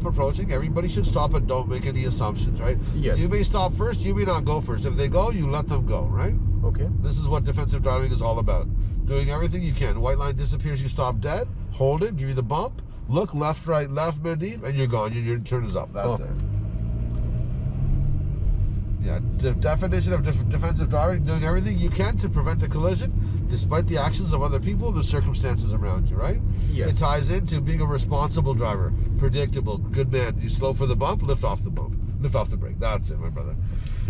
stop approaching. Everybody should stop and don't make any assumptions, right? Yes. You may stop first, you may not go first. If they go, you let them go, right? Okay. This is what defensive driving is all about. Doing everything you can. White line disappears, you stop dead, hold it, give you the bump, look left, right, left, Mandeep, and you're gone. Your, your turn is up. That's Okay. it. Yeah, de- definition of def- defensive driving, doing everything you can to prevent a collision, despite the actions of other people, the circumstances around you, right? Yes. It ties into being a responsible driver, predictable, good man. You slow for the bump, lift off the bump, lift off the brake. That's it, my brother.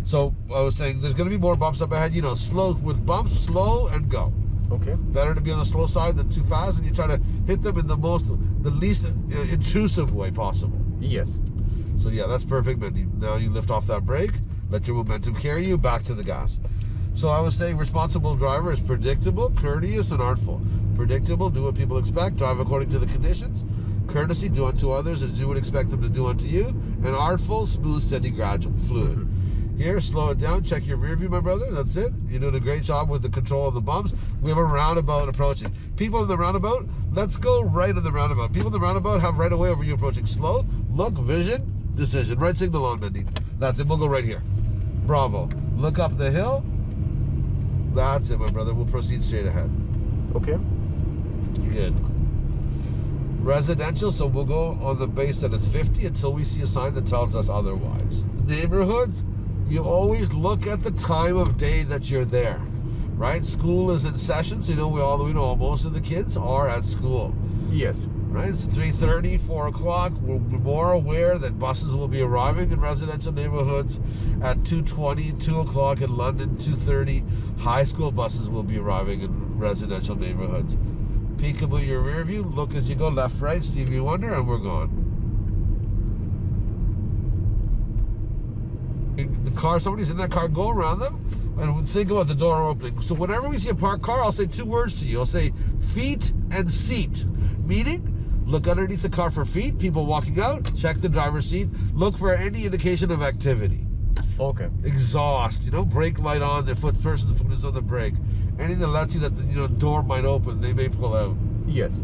So I was saying, there's going to be more bumps up ahead. You know, slow with bumps, slow and go. Okay. Better to be on the slow side than too fast, and you try to hit them in the most, the least uh, intrusive way possible. Yes. So yeah, that's perfect. But now you lift off that brake, let your momentum carry you back to the gas. So I was saying responsible driver is predictable, courteous, and artful. Predictable, do what people expect, drive according to the conditions. Courtesy, do unto others as you would expect them to do unto you. And artful, smooth, steady, gradual, fluid. Here, slow it down, check your rear view, my brother. That's it. You're doing a great job with the control of the bumps. We have a roundabout approaching. People in the roundabout, let's go right in the roundabout. People in the roundabout have right away over you approaching. Slow, look, vision, decision. Right signal on, Mindy. That's it. We'll go right here. Bravo. Look up the hill. That's it, my brother. We'll proceed straight ahead. Okay. Good. Residential, so we'll go on the base that it's 50 until we see a sign that tells us otherwise. Neighborhood, you always look at the time of day that you're there, right? School is in session, so you know we all we know most of the kids are at school, Yes. Right? It's 3:30, 4 o'clock. We're more aware that buses will be arriving in residential neighborhoods at 2:20, 2 o'clock in London, 2:30. High school buses will be arriving in residential neighborhoods. Peekaboo your rear view, look as you go left, right, Stevie Wonder, and we're gone. The car, somebody's in that car, go around them and think about the door opening. So whenever we see a parked car, I'll say two words to you. I'll say feet and seat. Meaning, look underneath the car for feet, people walking out, check the driver's seat, look for any indication of activity Okay. exhaust, you know, brake light on, their foot person's foot is on the brake. Anything that lets you that the you know door might open, they may pull out. Yes.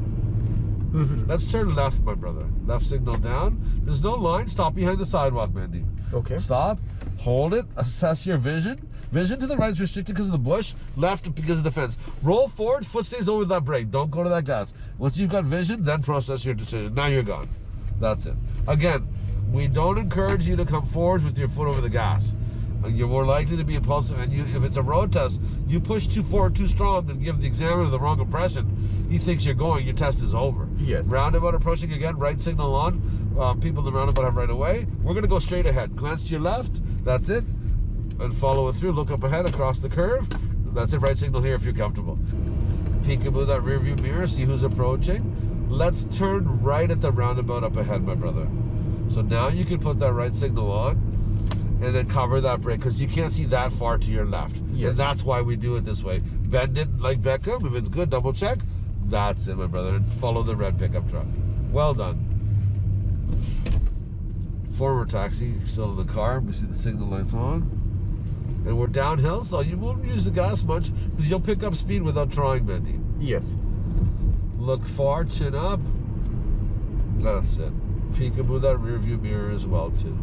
Mhm. Let's turn left, my brother. Left signal down. There's no line. Stop behind the sidewalk, Mandy. Okay. Stop. Hold it. Assess your vision. Vision to the right is restricted because of the bush. Left because of the fence. Roll forward. Foot stays over that brake. Don't go to that gas. Once you've got vision, then process your decision. Now you're gone. That's it. Again, we don't encourage you to come forward with your foot over the gas. Uh, You're more likely to be impulsive, and you, if it's a road test, you push too forward too strong and give the examiner the wrong impression. He thinks you're going. Your test is over. Yes. Roundabout approaching again. Right signal on. Uh, people in the roundabout have right away. We're going to go straight ahead. Glance to your left. That's it. And follow it through. Look up ahead across the curve. That's it. Right signal here if you're comfortable. Peekaboo that rear view mirror. See who's approaching. Let's turn right at the roundabout up ahead, my brother. So now you can put that right signal on and then cover that brake because you can't see that far to your left. Yes. And that's why we do it this way. Bend it like Beckham. If it's good, double check. That's it, my brother. And follow the red pickup truck. Well done. Forward taxi, still in the car. We see the signal lights on. And we're downhill, so you won't use the gas much because you'll pick up speed without trying, Mandy. Yes. Look far, chin up. That's it. Peekaboo that rear view mirror as well, too.